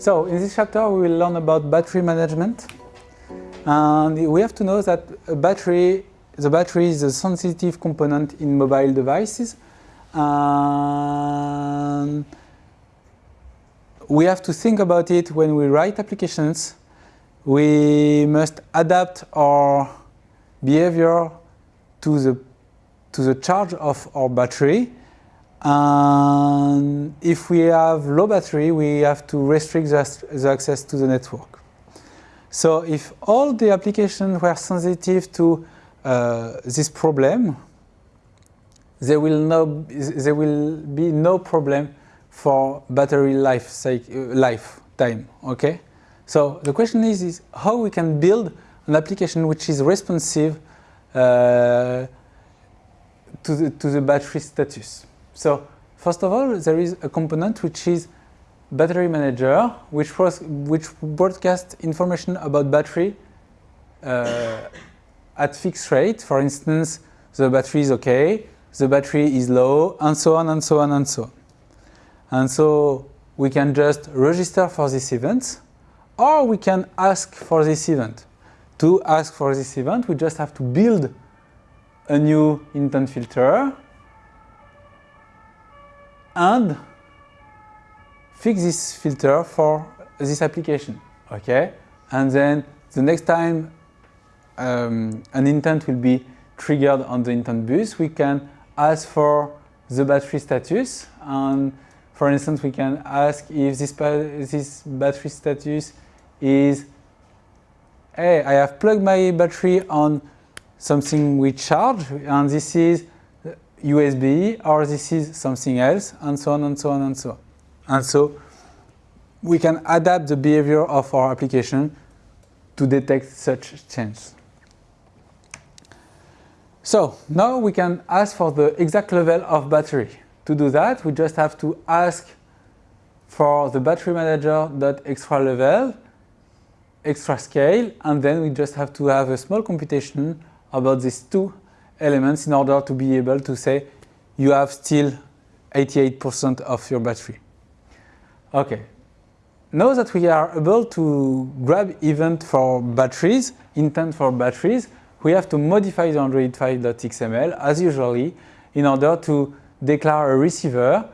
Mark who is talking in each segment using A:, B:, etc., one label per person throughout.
A: So in this chapter we will learn about battery management. And we have to know that a battery, the battery is a sensitive component in mobile devices. And we have to think about it when we write applications. We must adapt our behavior to the, to the charge of our battery and if we have low battery, we have to restrict the, access to the network. So if all the applications were sensitive to uh, this problem, there will, no, there will be no problem for battery life lifetime. Okay. So the question is, is how we can build an application which is responsive uh, to the to the battery status. So first of all, there is a component which is battery manager, which, which broadcasts information about battery uh, at fixed rate. For instance, the battery is okay, the battery is low, and so on and so on and so on. And so we can just register for this event, or we can ask for this event. To ask for this event, we just have to build a new intent filter and fix this filter for this application, okay? And then the next time um, an intent will be triggered on the intent bus, we can ask for the battery status and for instance we can ask if this, this battery status is hey I have plugged my battery on something with charge and this is USB or this is something else and so on and so on and so on. And so we can adapt the behavior of our application to detect such changes. So now we can ask for the exact level of battery. To do that, we just have to ask for the battery manager dot extra level, extra scale, and then we just have to have a small computation about these two elements in order to be able to say you have still 88% of your battery. Okay. Now that we are able to grab event for batteries, intent for batteries, we have to modify the AndroidManifest.xml as usually in order to declare a receiver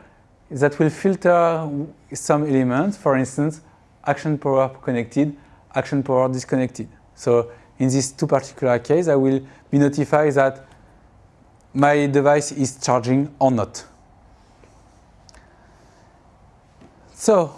A: that will filter some elements, for instance, action power connected, action power disconnected. So in these two particular cases, I will be notified that my device is charging or not. So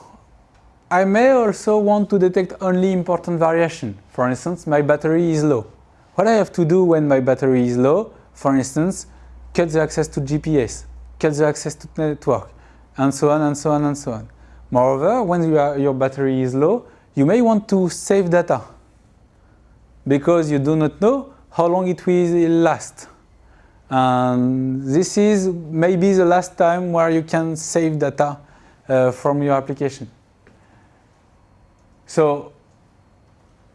A: I may also want to detect only important variation. For instance, my battery is low. What I have to do when my battery is low, for instance, cut the access to GPS, cut the access to network, and so on and so on and so on. Moreover, when you are, your battery is low, you may want to save data because you do not know how long it will last. And this is maybe the last time where you can save data uh, from your application. So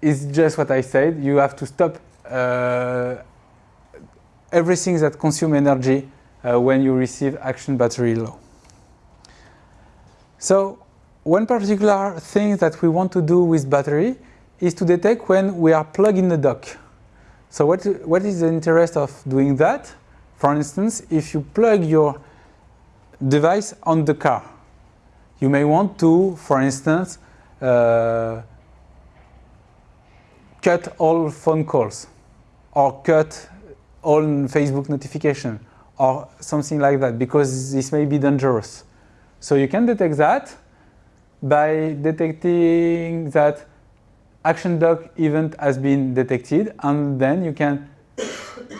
A: it's just what I said. You have to stop uh, everything that consumes energy uh, when you receive action battery low. So one particular thing that we want to do with battery is to detect when we are plugged in the dock. So what, what is the interest of doing that? For instance, if you plug your device on the car, you may want to, for instance, uh, cut all phone calls or cut all Facebook notification or something like that because this may be dangerous. So you can detect that by detecting that action dock event has been detected and then you can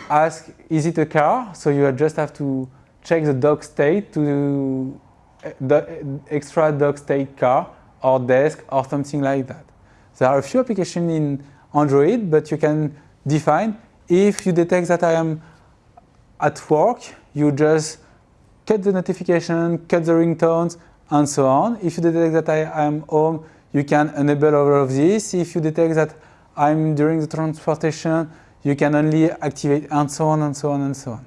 A: ask, is it a car? So you just have to check the dock state to eh, the eh, extra dock state car or desk or something like that. There are a few applications in Android, but you can define if you detect that I am at work, you just cut the notification, cut the ringtones, and so on. If you detect that I am home, you can enable all of this. If you detect that I'm during the transportation, you can only activate and so on and so on and so on.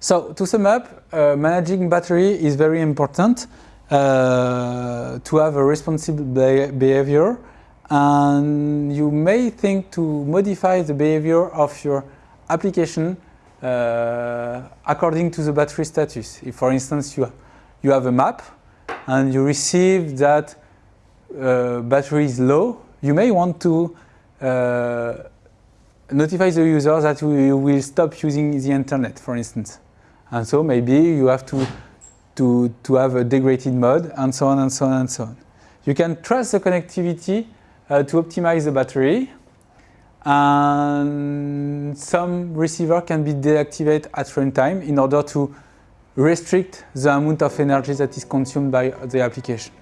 A: So to sum up, uh, managing battery is very important uh, to have a responsible behavior and you may think to modify the behavior of your application uh, according to the battery status. If for instance you, you have a map and you receive that uh, battery is low, you may want to notify the user that you will stop using the internet, for instance. And so maybe you have to, to, to have a degraded mode and so on and so on and so on. You can trust the connectivity uh, to optimize the battery and some receiver can be deactivated at runtime in order to restrict the amount of energy that is consumed by the application.